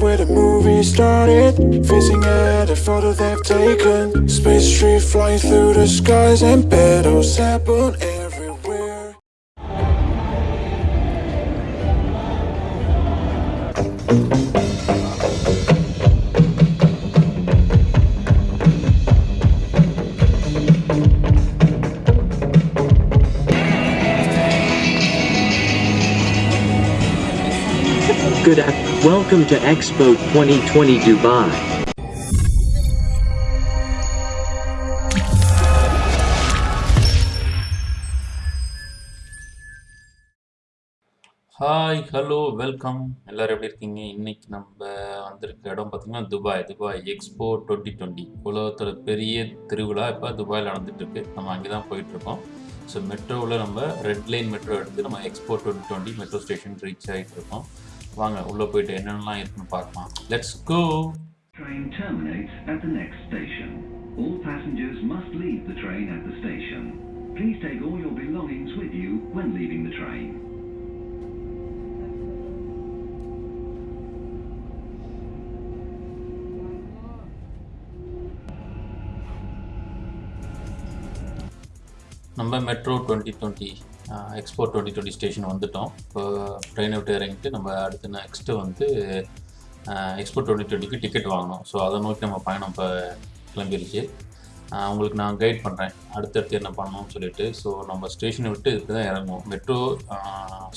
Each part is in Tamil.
where the movie started. Facing at a photo they've taken. Space tree flying through the skies and battles happen Welcome to Expo 2020 Dubai. Hi hello welcome எல்லோரும் எப்படி இருக்கீங்க? இன்னைக்கு நம்ம வந்திருக்க இடம் பார்த்திங்கன்னா Dubai. Dubai Expo twenty twenty உலகத்தோட பெரிய திருவிழா இப்போ துபாயில் நடந்துகிட்ருக்கு நம்ம அங்கே தான் போயிட்டுருக்கோம். ஸோ மெட்ரோவில் நம்ம ரெட் லைன் மெட்ரோ எடுத்து நம்ம Expo twenty twenty metro station reach ஆகிட்டு இருக்கோம் வாங்க உள்ளே போயிட்டு என்னென்னலாம் இருக்குன்னு பார்க்கலாம் let's go Train terminates at the next station. All passengers must leave the train at the station. Please take all your belongings with you when leaving the train. நம்ம metro twenty twenty Expo twenty twenty station வந்துட்டோம். இப்போ ட்ரெயினை விட்டு இறங்கிட்டு நம்ம அடுத்து நெக்ஸ்ட்டு வந்து எக்ஸ்போர்ட் டுவெண்ட்டி டுவெண்ட்டிக்கு டிக்கெட் வாங்கணும். ஸோ அதை நோக்கி நம்ம பயணம் இப்போ கிளம்பிருச்சு. உங்களுக்கு நான் கைட் பண்ணுறேன் அடுத்தடுத்து என்ன பண்ணணும்னு சொல்லிட்டு. ஸோ நம்ம ஸ்டேஷனை விட்டு இதுக்கு தான் இறங்குவோம். மெட்ரோ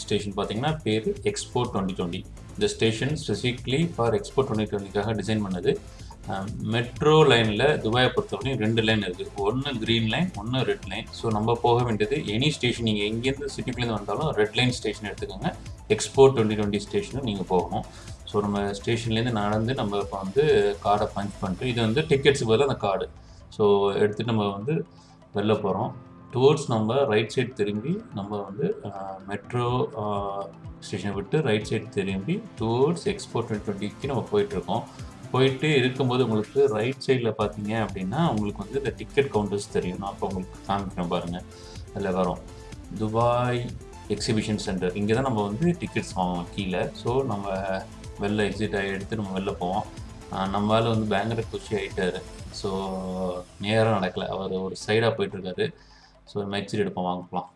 ஸ்டேஷன் பார்த்தீங்கன்னா பேர் எக்ஸ்போர்ட் டுவெண்ட்டி டுவெண்ட்டி இந்த station specifically for Expo twenty டுவெண்ட்டிக்காக design பண்ணது. மெட்ரோ லைனில் துபாயை பொறுத்தவரையும் ரெண்டு லைன் இருக்குது ஒன்று க்ரீன் லைன் ஒன்று ரெட் லைன் ஸோ நம்ம போக வேண்டியது எனி ஸ்டேஷன் நீங்கள் எங்கேருந்து சிட்டிக்குள்ளேருந்து வந்தாலும் ரெட் லைன் ஸ்டேஷன் எடுத்துக்கோங்க. எக்ஸ்போ டுவெண்ட்டி டுவெண்ட்டி ஸ்டேஷனும் நீங்கள் போகணும். ஸோ நம்ம ஸ்டேஷன்லேருந்து நடந்து நம்ம இப்போ வந்து கார்டை பஞ்ச் பண்ணிட்டு இது வந்து டிக்கெட்ஸுக்கு பதிலாக அந்த கார்டு ஸோ எடுத்துகிட்டு நம்ம வந்து வெளில போகிறோம் டுவோர்ட்ஸ் நம்ம ரைட் சைடு திரும்பி நம்ம வந்து மெட்ரோ ஸ்டேஷனை விட்டு ரைட் சைடு திரும்பி டுவோர்ட்ஸ் எக்ஸ்போ டுவெண்ட்டி டுவெண்ட்டிக்கு நம்ம போயிட்டுருக்கோம் போயிட்டு இருக்கும்போது உங்களுக்கு ரைட் சைடில் பார்த்தீங்க அப்படின்னா உங்களுக்கு வந்து இந்த டிக்கெட் கவுண்டர்ஸ் தெரியும். நான் அப்போ உங்களுக்கு காமிக்கிறேன் பாருங்கள் அதில் வரும். துபாய் எக்ஸிபிஷன் சென்டர் இங்கே தான் நம்ம வந்து டிக்கெட்ஸ் வாங்குவோம் கீழே. ஸோ நம்ம வெளில எக்ஸிட் ஆகி எடுத்து நம்ம வெளில போவோம். நம்மளால் வந்து பயங்கர குஷி ஆகிட்டார் ஸோ நேராக நடக்கலை. அவர் ஒரு சைடாக போயிட்டுருக்காரு ஸோ நம்ம எக்ஸிட் எடுப்போம். வாங்கலாம்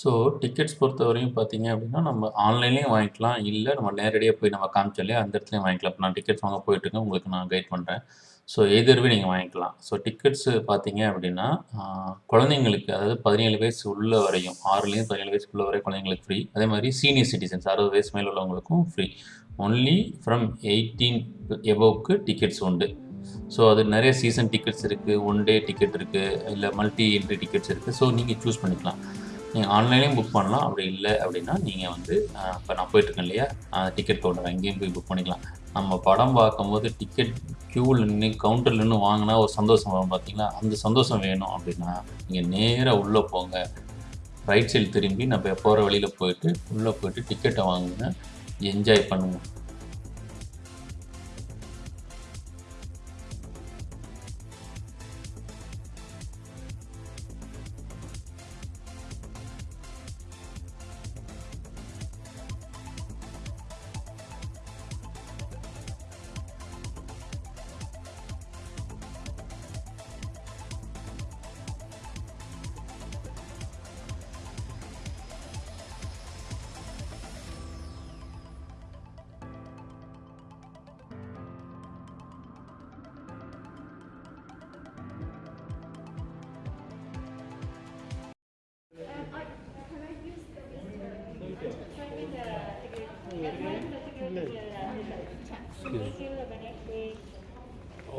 ஸோ டிக்கெட்ஸ் பொறுத்த வரையும் பார்த்தீங்க அப்படின்னா நம்ம ஆன்லைன்லேயும் வாங்கிக்கலாம். இல்லை நம்ம நேரடியாக போய் நம்ம காமிச்சாலே அந்த இடத்துலையும் வாங்கிக்கலாம். இப்போ நான் டிக்கெட்ஸ் வாங்க போயிட்டுருக்கேன் உங்களுக்கு நான் கைட் பண்ணுறேன் ஸோ எதிர்வே நீங்கள் வாங்கிக்கலாம்? ஸோ டிக்கெட்ஸு பார்த்தீங்க அப்படின்னா குழந்தைங்களுக்கு அதாவது பதினேழு வயசு உள்ள வரையும் ஆறுலேயும் பதினேழு வயசு உள்ள வரை குழந்தைங்களுக்கு ஃப்ரீ அதே மாதிரி சீனியர் சிட்டிசன்ஸ் அறுபது வயசு மேல் உள்ளவங்களுக்கும் ஃப்ரீ ஒன்லி ஃப்ரம் எயிட்டீன் எபோவுக்கு டிக்கெட்ஸ் உண்டு. ஸோ அது நிறைய சீசன் டிக்கெட்ஸ் இருக்குது ஒன் டே டிக்கெட் இருக்குது இல்லை மல்டி என்ட்ரி டிக்கெட்ஸ் இருக்குது ஸோ நீங்கள் சூஸ் பண்ணிக்கலாம். நீங்கள் ஆன்லைன்லேயும் புக் பண்ணலாம். அப்படி இல்லை அப்படின்னா நீங்கள் வந்து இப்போ நான் போயிட்டுருக்கேன் இல்லையா? டிக்கெட் போடுறேன். அங்கேயும் போய் புக் பண்ணிக்கலாம். நம்ம படம் பார்க்கும்போது டிக்கெட் க்யூவில் நின்று கவுண்டரில் நின்று வாங்கினா ஒரு சந்தோஷம் வரும் பார்த்தீங்களா? அந்த சந்தோஷம் வேணும் அப்படின்னா நீங்கள் நேராக உள்ளே போங்க. ரைட் சைடு திரும்பி நம்ம போகிற வழியில் போயிட்டு உள்ளே போயிட்டு டிக்கெட்டை வாங்குங்க. என்ஜாய் பண்ணுங்கள்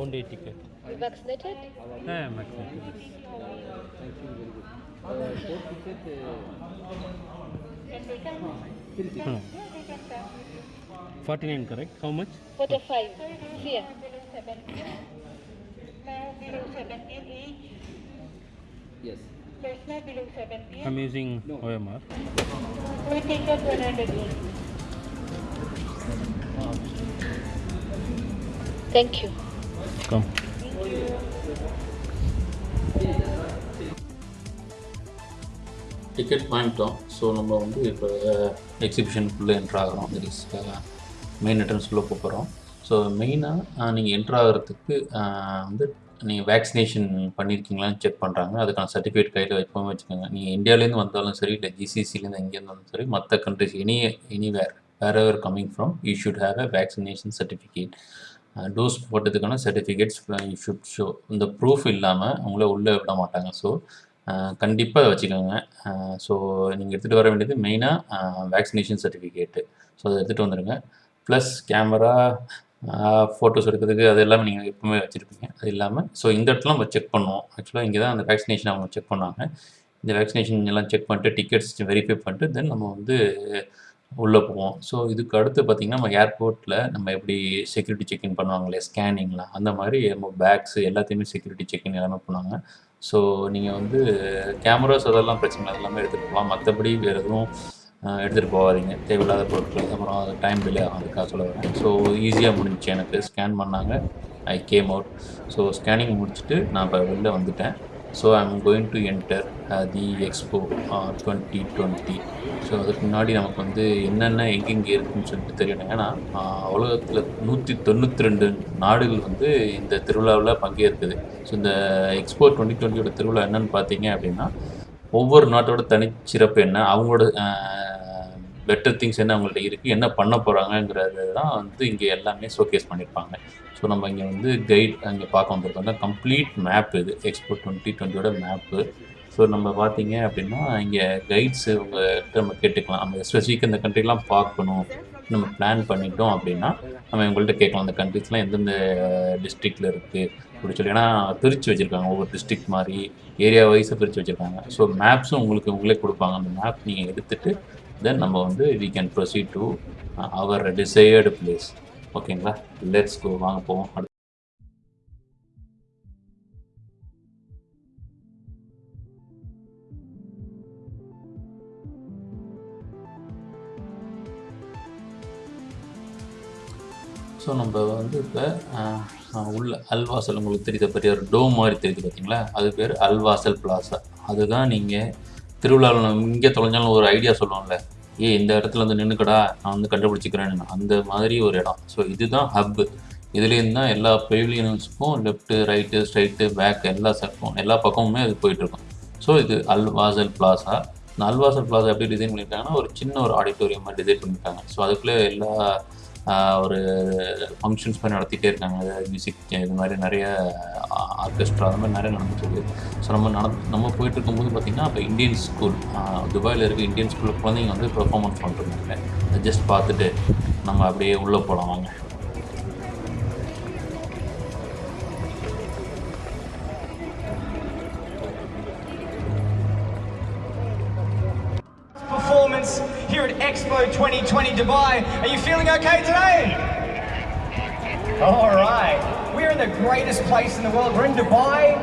Ticket. You vaccinated? I am vaccinated. Thank you. Very Forty-nine, correct? How much? Forty-five. Here. Yes. I'm using no. OMR. We take Thank you. Welcome. Ticket வாங்கிட்டோம் ஸோ நம்ம வந்து இப்போ eh, எக்ஸிபிஷனுக்குள்ளே என்ட்ரு ஆகிறோம். தட் இஸ் மெயின் eh, என்ட்ரன்ஸ்குள்ளே போகிறோம் ஸோ மெயினாக நீங்கள் என்ட்ரு ஆகிறதுக்கு வந்து நீங்கள் வேக்சினேஷன் பண்ணியிருக்கீங்களான்னு செக் பண்ணுறாங்க அதுக்கான சர்டிஃபிகேட் கையில் எப்போவுமே வச்சுக்கோங்க. நீங்கள் இந்தியாவிலேருந்து வந்தாலும் சரி இல்லை ஜிசிசிலேருந்து எங்கேருந்து இருந்தாலும் சரி மற்ற countries any anywhere wherever coming from you should have a vaccination certificate dose போட்டதுக்கான certificates should show இந்த ப்ரூஃப் இல்லாமல் உங்களை உள்ளே விட மாட்டாங்க. ஸோ கண்டிப்பாக வச்சுக்கோங்க. ஸோ நீங்கள் எடுத்துகிட்டு வர வேண்டியது மெயினாக வேக்சினேஷன் சர்டிஃபிகேட்டு ஸோ அதை எடுத்துகிட்டு வந்துடுங்க ப்ளஸ் கேமரா ஃபோட்டோஸ் எடுக்கிறதுக்கு அது எல்லாமே நீங்கள் எப்பவுமே வச்சுருப்பீங்க. அது இல்லாமல் ஸோ இந்த இடத்துல நம்ம செக் பண்ணுவோம். ஆக்சுவலாக இங்கே தான் அந்த வேக்சினேஷன் அவங்க செக் பண்ணாங்க. இந்த வேக்சினேஷன் எல்லாம் செக் பண்ணிட்டு டிக்கெட்ஸ் வெரிஃபை பண்ணிட்டு தென் நம்ம வந்து உள்ளே போவோம். ஸோ இதுக்கு அடுத்து பார்த்திங்கன்னா நம்ம ஏர்போர்ட்டில் நம்ம எப்படி செக்யூரிட்டி செக்இன் பண்ணுவாங்களே ஸ்கேனிங்லாம் அந்த மாதிரி நம்ம பேக்ஸ் எல்லாத்தையுமே செக்யூரிட்டி செக்இன் எல்லாமே பண்ணுவாங்க. ஸோ நீங்கள் வந்து கேமராஸ் அதெல்லாம் பிரச்சனை அதெல்லாமே எடுத்துகிட்டு போகலாம். மற்றபடி வேறு எதுவும் எடுத்துகிட்டு போகாதீங்க. தேவையில்லாத பொருட்கள் அப்புறம் அது டைம் டிலே ஆகும் அதுக்காக சொல்ல வரேன். ஸோ ஈஸியாக முடிஞ்சுச்சு எனக்கு. ஸ்கேன் பண்ணாங்க. I came out so scanning முடிச்சுட்டு நான் இப்போ வெளில வந்துட்டேன். So I'm going to enter the Expo twenty twenty so அதுக்கு முன்னாடி நமக்கு வந்து என்னென்ன எங்கெங்கே இருக்குன்னு சொல்லிட்டு தெரியணும். ஏன்னா உலகத்தில் நூற்றி தொண்ணூற்றி ரெண்டு நாடுகள் வந்து இந்த திருவிழாவில் பங்கேற்குது. ஸோ இந்த எக்ஸ்போ டுவெண்ட்டி டுவெண்ட்டியோட திருவிழா என்னன்னு பார்த்தீங்க அப்படின்னா ஒவ்வொரு நாட்டோட தனிச்சிறப்பு என்ன? அவங்களோட பெட்டர் திங்ஸ் என்ன அவங்கள்ட்ட இருக்குது என்ன பண்ண போகிறாங்கங்கிறது தான் வந்து இங்கே எல்லாமே ஷோகேஸ் பண்ணியிருப்பாங்க ஸோ நம்ம இங்கே வந்து கைட் அங்கே பார்க்க வந்திருக்கோம் கம்ப்ளீட் மேப் இது எக்ஸ்போ டுவெண்ட்டி டுவெண்ட்டியோட மேப்பு ஸோ நம்ம பார்த்தீங்க அப்படின்னா இங்கே கைட்ஸ் உங்கள்கிட்ட நம்ம கேட்டுக்கலாம். நம்ம ஸ்பெசிஃபிக் இந்த கண்ட்ரிலாம் பார்க்கணும் நம்ம பிளான் பண்ணிட்டோம் அப்படின்னா நம்ம இவங்கள்ட்ட கேட்கலாம். அந்த கண்ட்ரிஸ்லாம் எந்தெந்த டிஸ்ட்ரிக்டில் இருக்குது அப்படி சொல்லி. ஏன்னா பிரித்து வச்சுருக்காங்க ஒவ்வொரு டிஸ்ட்ரிக்ட் மாதிரி ஏரியா வைஸாக பிரித்து வச்சுருக்காங்க ஸோ மேப்ஸும் உங்களுக்கு உங்களே கொடுப்பாங்க. அந்த மேப் நீங்கள் எடுத்துகிட்டு தென் நம்ம வந்து we can proceed to our desired place ஓகேங்களா லெட்ஸ் கோ வாங்க போவோம். அடுத்து. ஸோ நம்ம வந்து இப்போ உள்ள அல்வாசல் உங்களுக்கு தெரியுத. பெரிய ஒரு டோம் மாதிரி தெரியுது பார்த்தீங்களா அது பேர் அல்வாசல் பிளாசா. அதுதான் நீங்கள் திருவிழாவில் இங்கே தொலைஞ்சாலும் ஒரு ஐடியா சொல்லுவோம்ல. ஏ இந்த இடத்துல வந்து நின்றுக்கடா நான் வந்து கண்டுபிடிச்சிக்கிறேன்னு. அந்த மாதிரி ஒரு இடம். ஸோ இதுதான் ஹப்பு இதுலேருந்து தான் எல்லா பெவிலியன்ஸுக்கும் லெஃப்ட்டு ரைட்டு ஸ்ட்ரைட்டு பேக் எல்லா சக்கும் எல்லா பக்கமுமே அது போயிட்டுருக்கும். ஸோ இது அல்வாசல் பிளாசா இந்த அல்வாசல் பிளாசா எப்படி டிசைன் பண்ணியிருக்காங்கன்னா ஒரு சின்ன ஒரு ஆடிட்டோரியம் மாதிரி டிசைன் பண்ணியிருக்காங்க. ஸோ அதுக்குள்ளே எல்லா ஒரு ஃபங்க்ஷன்ஸ் மாதிரி நடத்திட்டே இருக்காங்க. மியூசிக் இது மாதிரி நிறைய ஆர்கெஸ்ட்ரா அந்த மாதிரி நிறைய நடந்துட்டுருக்கு ஸோ நம்ம நட நம்ம போயிட்டு இருக்கும்போது பார்த்திங்கன்னா இப்போ இந்தியன் ஸ்கூல் துபாயில் இருக்க இந்தியன் ஸ்கூலில் குழந்தைங்க வந்து பெர்ஃபார்மன்ஸ் பண்ணிருந்தாங்க ஜஸ்ட் பார்த்துட்டு நம்ம அப்படியே உள்ளே போகலாம் வாங்க. Expo 2020 Dubai. Are you feeling okay today? All right. We're in the greatest place in the world. We're in Dubai.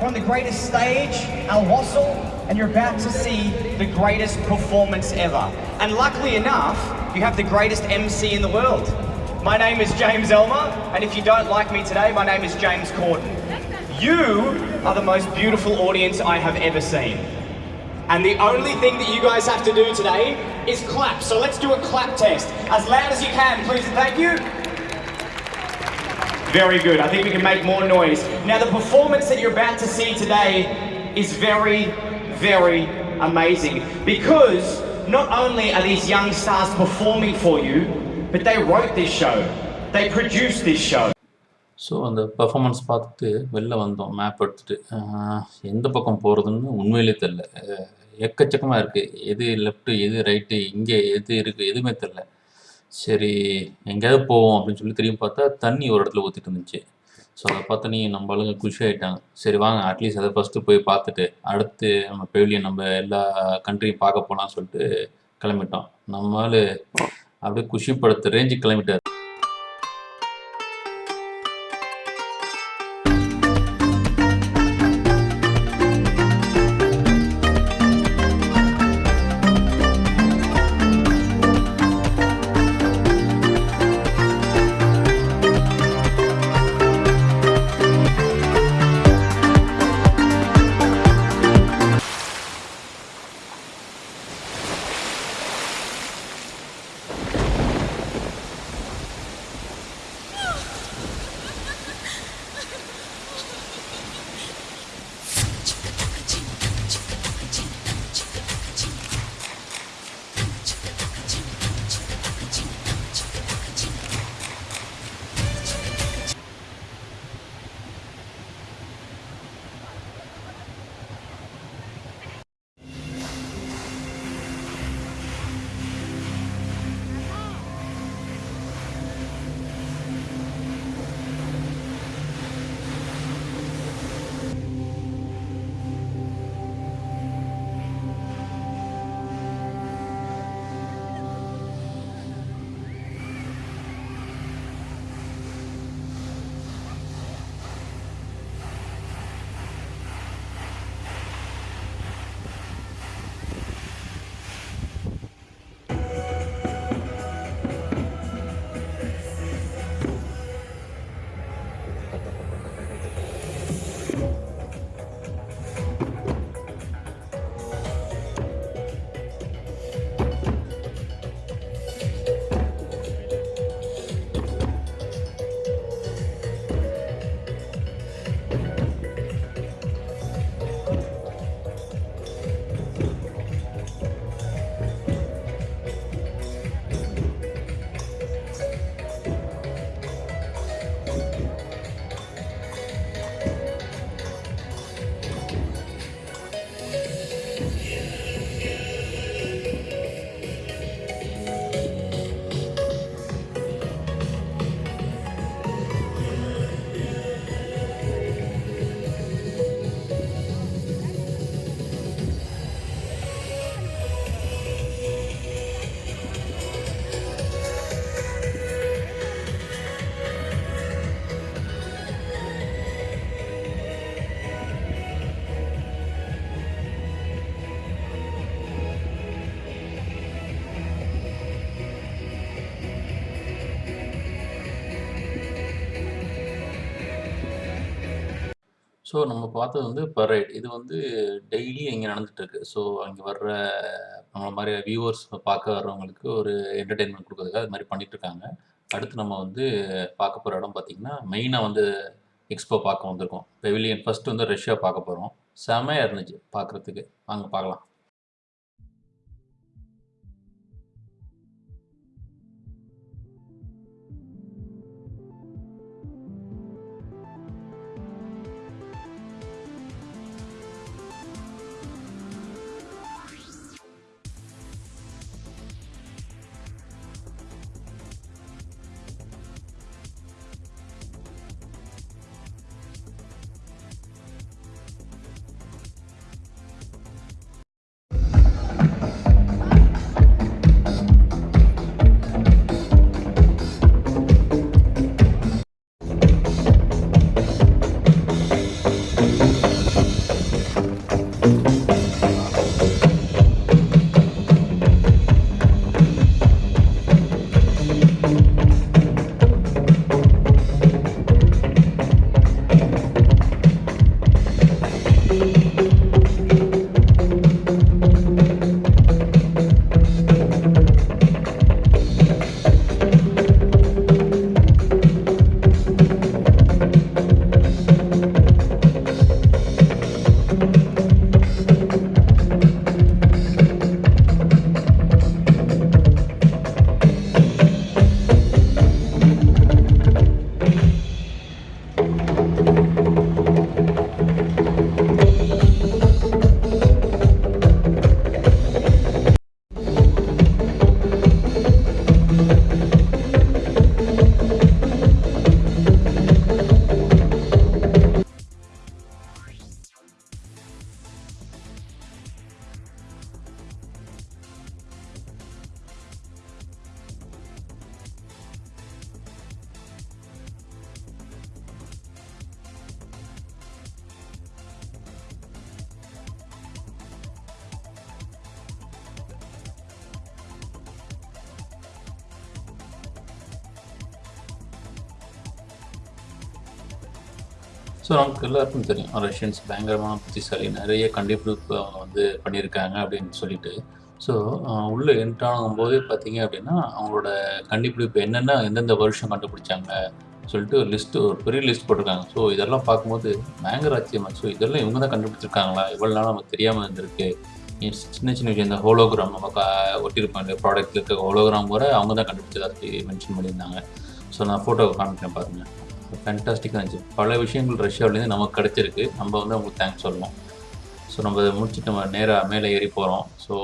We're on the greatest stage, Al Wasl, and you're about to see the greatest performance ever. And luckily enough, you have the greatest MC in the world. My name is James Elmer, and if you don't like me today, my name is James Corden. You are the most beautiful audience I have ever seen. And the only thing that you guys have to do today is clap. So let's do a clap test. As loud as you can, please and thank you. Very good. I think we can make more noise. Now, the performance that you're about to see today is very, very amazing because not only are these young stars performing for you, but they wrote this show, they produced this show. So அந்த பர்ஃபார்மன்ஸ் பார்த்துட்டு வெளில வந்தோம் மேப் எடுத்துகிட்டு எந்த பக்கம் போகிறதுன்னு உண்மையிலே தெரில எக்கச்சக்கமாக இருக்குது எது லெஃப்ட்டு எது ரைட்டு இங்கே எது இருக்குது எதுவுமே தெரில சரி எங்கேயாவது போவோம் அப்படின்னு சொல்லி திரும்பி பார்த்தா தண்ணி ஒரு இடத்துல ஊற்றிட்டு இருந்துச்சு. ஸோ அதை பார்த்து நீ நம்ம ஆளுங்க குஷி ஆகிட்டாங்க சரி வாங்க அட்லீஸ்ட் அதை ஃபஸ்ட்டு போய் பார்த்துட்டு அடுத்து நம்ம பெவிலியன் நம்ம எல்லா கண்ட்ரியும் பார்க்க போகலாம்னு சொல்லிட்டு கிளம்பிட்டோம். நம்மளால் அப்படியே குஷிப்படுத்த ரேஞ்சுக்கு கிளம்பிட்டார். ஸோ நம்ம பார்த்தது வந்து பரேட். இது வந்து டெய்லி இங்கே நடந்துட்டுருக்கு. ஸோ அங்கே வர்ற நம்மள மாதிரி வியூவர்ஸ் பார்க்க வர்றவங்களுக்கு ஒரு என்டர்டெயின்மெண்ட் குடுக்குறதுக்காக அது மாதிரி பண்ணிகிட்ருக்காங்க அடுத்து நம்ம வந்து பார்க்க போகிற இடம் பார்த்தீங்கன்னா, மெயினாக வந்து எக்ஸ்போ பார்க்க வந்திருக்கோம். பெவிலியன் ஃபஸ்ட்டு வந்து ரஷ்யா பார்க்க போகிறோம் செமையாக இருந்துச்சு பார்க்குறதுக்கு வாங்க பார்க்கலாம். ஸோ நமக்கு எல்லாருக்கும் தெரியும். ரஷ்யன்ஸ் பயங்கரமான புத்திசாலி. நிறைய கண்டுபிடிப்பு அவங்க வந்து பண்ணியிருக்காங்க அப்படின்னு சொல்லிட்டு. ஸோ உள்ளே என்ட்ரானும் போதே பார்த்தீங்க அப்படின்னா, அவங்களோட கண்டுபிடிப்பு என்னென்ன எந்தெந்த வருஷம் கண்டுபிடிச்சாங்க சொல்லிட்டு ஒரு லிஸ்ட்டு ஒரு பெரிய லிஸ்ட் போட்டிருக்காங்க. ஸோ இதெல்லாம் பார்க்கும்போது பயங்கர ஆச்சரியமாக ஸோ இதெல்லாம் இவங்க தான் கண்டுபிடிச்சிருக்காங்களா? இவ்வளோ நாள் நமக்கு தெரியாமல் இருந்திருக்கு. சின்ன சின்ன விஷயம் இந்த ஹோலோகிராம் நம்ம க ஒட்டியிருப்போம் இல்லையா இருக்க ஹோலோகிராம் கூட அவங்க தான் கண்டுபிடிச்சதா மென்ஷன் பண்ணியிருந்தாங்க. ஸோ நான் ஃபோட்டோவை காமிக்கிறேன் பாருங்கள் ஃபேன்டாஸ்டிக்கா இருந்துச்சு. பல விஷயங்கள் ரஷ்யாவிலேருந்து நமக்கு கிடச்சிருக்கு நம்ம வந்து அவங்களுக்கு தேங்க்ஸ் சொல்லணும். ஸோ நம்ம அதை முடிச்சுட்டு நம்ம நேராக மேலே ஏறி போகிறோம் ஸோ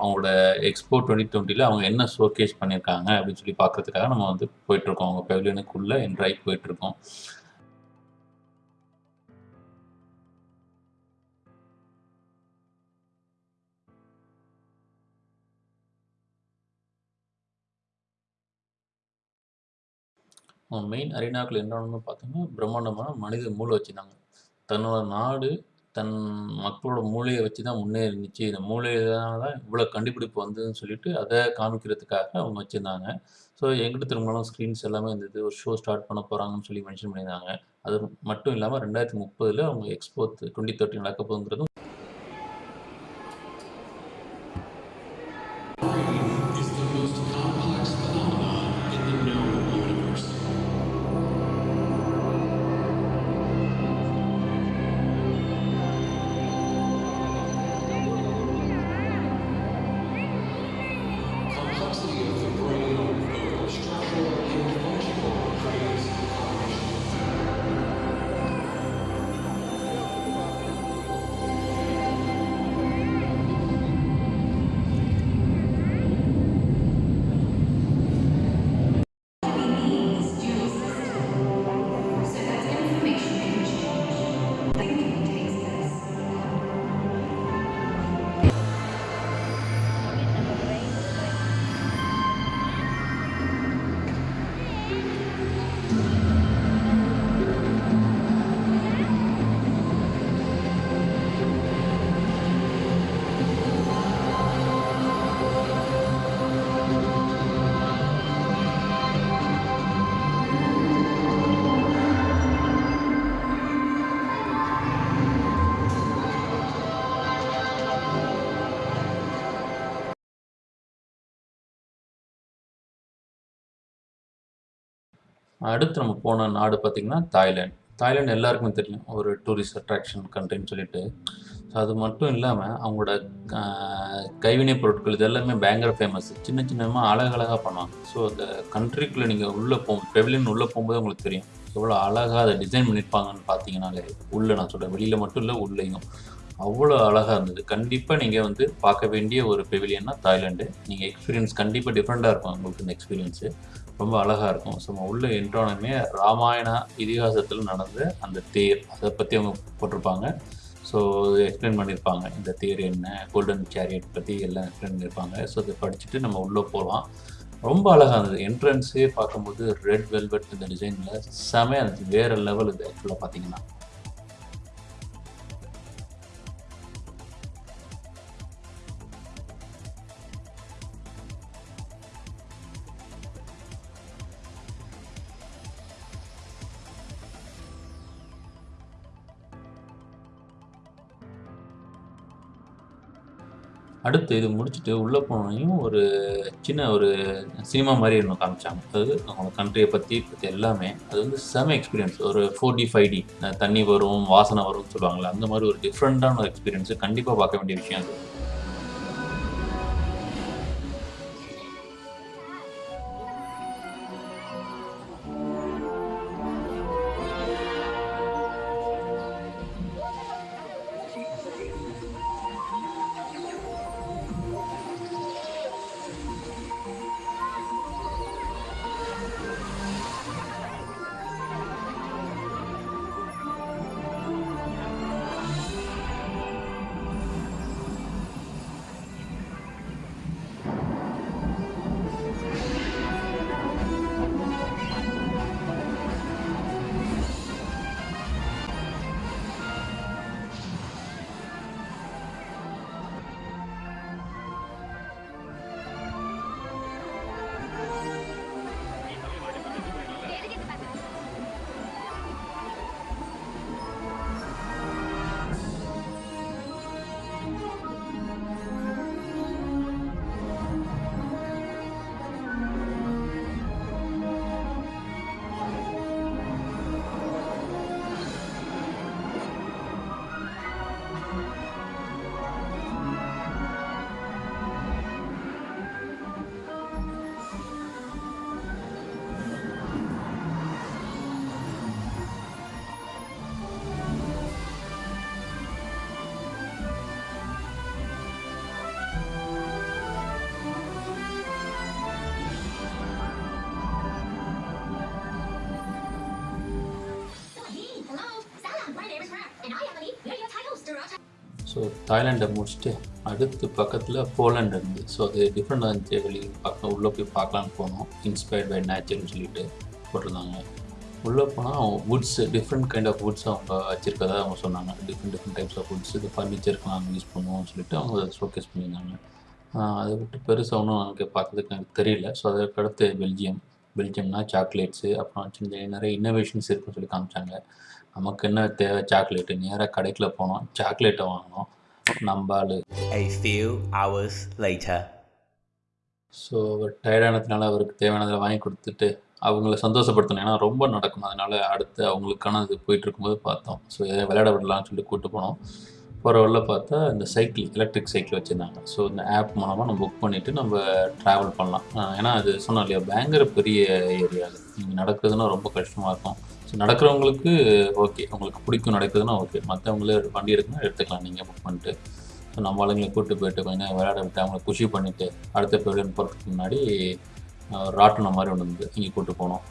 அவங்களோட எக்ஸ்போ 2020ல அவங்க என்ன ஷோகேஸ் பண்ணியிருக்காங்க அப்படின்னு சொல்லி பார்க்கறதுக்காக நம்ம வந்து போயிட்டுருக்கோம். அவங்க பெவிலியனுக்குள்ளே என்ட்ராய் போயிட்டுருக்கோம். அவங்க மெயின் அரினாக்கள் என்னன்னு பார்த்தோம்னா, பிரம்மாண்டமான மனித மூளை வச்சுருந்தாங்க தன்னோட நாடு, தன் மக்களோட மூளையை வச்சு தான் முன்னேறிச்சு இருந்துச்சு. இந்த மூளையினால தான் இவ்வளோ கண்டுபிடிப்பு வந்ததுன்னு சொல்லிட்டு, அதை காமிக்கிறதுக்காக அவங்க வச்சுருந்தாங்க ஸோ எங்கிட்டு திரும்பினாலும் ஸ்க்ரீன்ஸ் எல்லாமே இருந்தது. ஒரு ஷோ ஸ்டார்ட் பண்ண போகிறாங்கன்னு சொல்லி மென்ஷன் பண்ணியிருந்தாங்க. அது மட்டும் இல்லாமல் ரெண்டாயிரத்தி முப்பதில் அவங்க எக்ஸ்போ 2030 நடக்க போகுங்கிறதும் அடுத்து நம்ம போன நாடு பார்த்திங்கன்னா தாய்லாந்து. தாய்லாந்து எல்லாருக்குமே தெரியும். ஒரு டூரிஸ்ட் அட்ராக்ஷன் கண்ட்ரின்னு சொல்லிட்டு. ஸோ அது மட்டும் இல்லாமல் அவங்களோட கைவினை கைவினைப் பொருட்கள் இது எல்லாமே பயங்கர ஃபேமஸ் சின்ன சின்னமாக அழகழகாக பண்ணுவாங்க. ஸோ அந்த கண்ட்ரிக்குள்ளே நீங்கள் உள்ளே போ பெவிலியன் உள்ளே போகும்போது உங்களுக்கு தெரியும். எவ்வளோ அழகாக அதை டிசைன் பண்ணியிருப்பாங்கன்னு பார்த்தீங்கன்னாலே உள்ளே நான் சொல்கிறேன் வெளியில் மட்டும் இல்லை உள்ளேயும். அவ்வளோ அழகாக இருந்தது. கண்டிப்பாக நீங்கள் வந்து பார்க்க வேண்டிய ஒரு பெவிலியன்னா தாய்லாண்டு நீங்கள் எக்ஸ்பீரியன்ஸ் கண்டிப்பாக டிஃப்ரெண்ட்டாக இருக்கும் உங்களுக்கு இந்த எக்ஸ்பீரியன்ஸு ரொம்ப அழகாக இருக்கும். ஸோ நம்ம உள்ளே என்ட்ரானுமே ராமாயணா இதிகாசத்தில் நடந்த அந்த தேர் அதை பற்றி அவங்க போட்டிருப்பாங்க. ஸோ எக்ஸ்பிளைன் பண்ணியிருப்பாங்க. இந்த தேர் என்ன கோல்டன் சேரியட் பற்றி எல்லாம் எக்ஸ்பிளைன் பண்ணியிருப்பாங்க. ஸோ இதை படிச்சுட்டு நம்ம உள்ளே போகலாம் ரொம்ப அழகாக இருந்தது. என்ட்ரன்ஸே பார்க்கும்போது ரெட் வெல்வெட் இந்த டிசைனில் செமையாக இருந்துச்சு. வேறு லெவல் இது ஆக்சுவலாக பார்த்தீங்கன்னா. அடுத்து இது முடிச்சுட்டு உள்ளே போனோனையும் ஒரு சின்ன ஒரு சினிமா மாதிரி இருந்தோம் காமிச்சாங்க. அதாவது அவங்க கண்ட்ரியை பற்றி பற்றி எல்லாமே. அது வந்து செம எக்ஸ்பீரியன்ஸ் ஒரு ஃபோர் டி ஃபைவ் டி தண்ணி வரும் வாசனை வரும்னு சொல்லுவாங்களே அந்த மாதிரி ஒரு டிஃப்ரெண்ட்டான ஒரு எக்ஸ்பீரியன்ஸு கண்டிப்பாக பார்க்க வேண்டிய விஷயம் அது. ஸோ தாய்லாண்டை முடிச்சுட்டு அடுத்து பக்கத்தில் போலண்ட் இருந்து. ஸோ அது டிஃப்ரெண்டாக இருந்துச்சு. வெளியே பார்க்க உள்ளே போய் பார்க்கலான்னு போனோம். இன்ஸ்பயர்ட் பை நேச்சர்னு சொல்லிட்டு போட்டிருந்தாங்க. உள்ளே போனால் woods different kind of woods அவங்க வச்சுருக்கதா அவங்க சொன்னாங்க. Different different types of woods இது ஃபர்னிச்சருக்கு நாங்கள் யூஸ் பண்ணுவோம்னு சொல்லிட்டு அவங்க அதை ஷோகேஸ் பண்ணியிருந்தாங்க. அதை விட்டு பெருசாக ஒன்றும் எனக்கு பார்த்ததுக்கு எனக்கு தெரியல. ஸோ அதற்கு அடுத்து பெல்ஜியம் பெல்ஜியம்னா சாக்லேட்ஸு அப்புறம் சின்ன சின்ன நிறைய இன்னோவேஷன்ஸ் இருக்குன்னு சொல்லி காமிச்சாங்க. நமக்கு என்ன தேவை? சாக்லேட்டு நேராக கடைக்குள்ள போனோம். சாக்லேட்டை வாங்கினோம். few hours later. ஸோ அவர் டயர்டானதுனால அவருக்கு தேவையானதை வாங்கி கொடுத்துட்டு அவங்கள சந்தோஷப்படுத்தணும். ஏன்னா ரொம்ப நடக்கும். அதனால அடுத்து அவங்களுக்கான இது போயிட்டு இருக்கும்போது பார்த்தோம். ஸோ எதை விளையாட விடலாம்னு சொல்லி கூப்பிட்டு போனோம். போகிற வழில பார்த்தா இந்த சைக்கிள் எலக்ட்ரிக் சைக்கிள் வச்சுருந்தாங்க. ஸோ இந்த ஆப் மூலமாக நம்ம புக் பண்ணிவிட்டு நம்ம ட்ராவல் பண்ணலாம். ஏன்னா அது சொன்னோம் இல்லையா? பயங்கர பெரிய ஏரியா அது. நீங்கள் நடக்கிறதுனா ரொம்ப கஷ்டமாக இருக்கும். நடக்கிறவங்களுக்கு ஓகே உங்களுக்கு பிடிக்கும் நடக்குதுன்னா ஓகே மற்றவங்களே வண்டி எடுக்கணும் எடுத்துக்கலாம். நீங்கள் புக் பண்ணிட்டு ஸோ நம்ம ஆளுங்களை கூப்பிட்டு போயிட்டு கொஞ்சம் விளையாட விட்டு அவங்கள குஷி பண்ணிவிட்டு அடுத்த பெவிலியன் போகிறதுக்கு முன்னாடி ராட்டினம் மாதிரி ஒன்று இருந்து இங்கே கூப்பிட்டு போனோம்.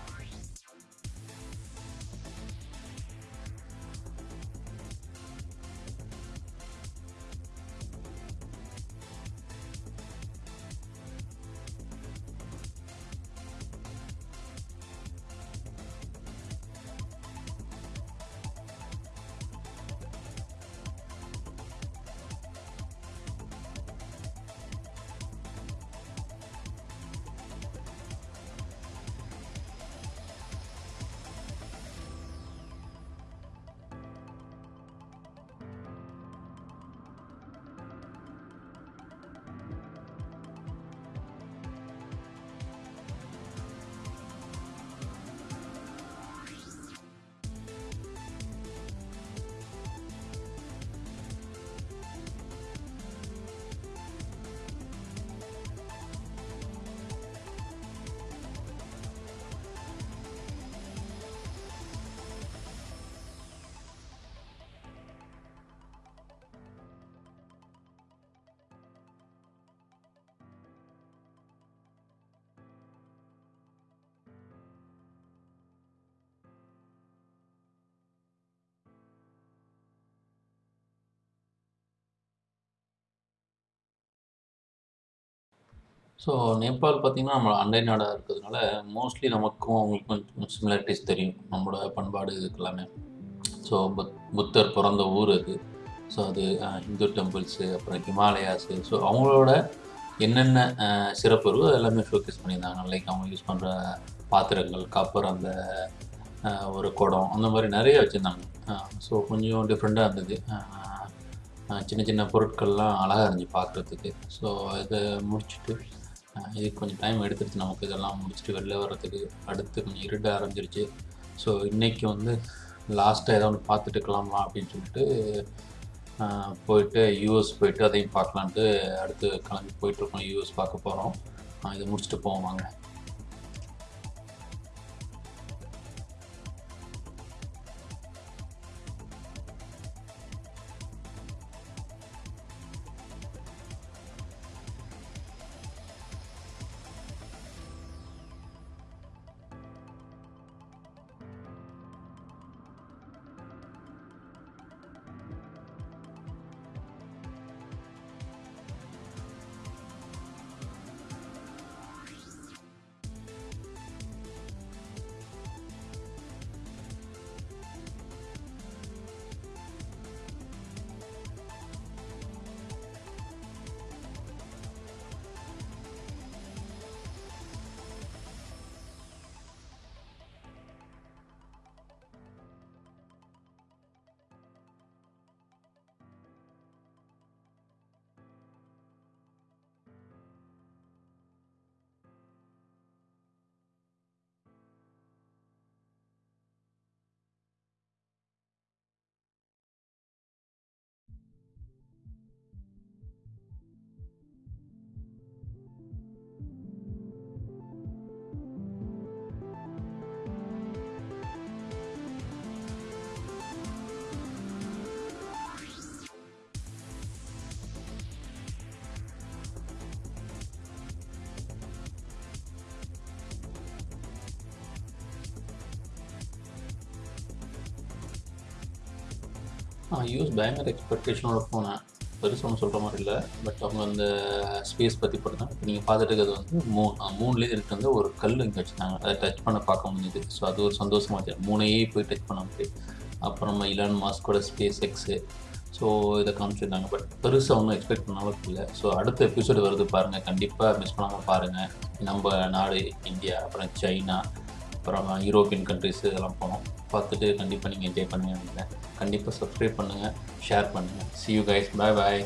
ஸோ நேபாள் பார்த்திங்கன்னா நம்ம அண்டை நாடாக இருக்கிறதுனால மோஸ்ட்லி நமக்கும் அவங்களுக்கும் கொஞ்சம் சிமிலாரிட்டிஸ் தெரியும். நம்மளோட பண்பாடு இதுக்கு எல்லாமே ஸோ புத் புத்தர் பிறந்த ஊர் அது. ஸோ அது இந்து டெம்பிள்ஸு அப்புறம் ஹிமாலயாஸு. ஸோ அவங்களோட என்னென்ன சிறப்பு இருக்கோ எல்லாமே ஷோகேஸ் பண்ணியிருந்தாங்க. லைக் அவங்க யூஸ் பண்ணுற பாத்திரங்கள் காப்பர் அந்த ஒரு குடம் அந்த மாதிரி நிறைய வச்சுருந்தாங்க. ஸோ கொஞ்சம் டிஃப்ரெண்ட்டாக இருந்தது. சின்ன சின்ன பொருட்கள்லாம் அழகாக இருந்துச்சு பார்க்குறதுக்கு. ஸோ இதை முடிச்சுட்டு இது இதுக்கு கொஞ்சம் டைம் எடுத்துருச்சு நமக்கு. இதெல்லாம் முடிச்சுட்டு வெளில வர்றதுக்கு அடுத்து கொஞ்சம் இருட ஆரம்பிச்சிருச்சு. ஸோ இன்றைக்கி வந்து லாஸ்ட்டாக ஏதோ ஒன்று பார்த்துட்டு இருக்கலாமா அப்படின்னு சொல்லிட்டு போயிட்டு யூஎஸ் போயிட்டு அதையும் பார்க்கலான்ட்டு அடுத்து கிளம்பி போயிட்டுருக்கோம் யூஎஸ் பார்க்க போகிறோம் இதை முடிச்சுட்டு போவோம் வாங்க. யூஎஸ் பயங்கர எக்ஸ்பெக்டேஷனோட போனேன். பெருசு ஒன்றும் சொல்கிற மாதிரி இல்லை. பட் அவங்க அந்த ஸ்பேஸ் பற்றி போட்டாங்க இப்போ நீங்கள் பார்த்துட்டு இருக்கிறது வந்து மூணு மூணுலேயே இருக்கு வந்து ஒரு கல் இங்கே வச்சுருந்தாங்க. அதை டச் பண்ண பார்க்க முடியுது ஸோ அது ஒரு சந்தோஷமாக இருந்துச்சு. மூணையே போய் டச் பண்ண முடியும் அப்புறம் இலான் மாஸ்கோட ஸ்பேஸ் எக்ஸு ஸோ இதை காமிச்சிருந்தாங்க. பட் பெருசாக ஒன்றும் எக்ஸ்பெக்ட் பண்ண அளவுக்கு இல்லை. ஸோ அடுத்த எபிசோடு வருது பாருங்கள் கண்டிப்பாக மிஸ் பண்ணாமல் பாருங்கள் நம்ம நாடு இந்தியா அப்புறம் சைனா அப்புறம் யூரோப்பியன் கண்ட்ரிஸ் இதெல்லாம் போனோம். பார்த்துட்டு கண்டிப்பாக நீங்கள் என்ஜாய் பண்ணுங்க நினைக்கிறேன். கண்டிப்பாக சப்ஸ்கிரைப் பண்ணுங்கள் ஷேர் பண்ணுங்கள் see you guys bye bye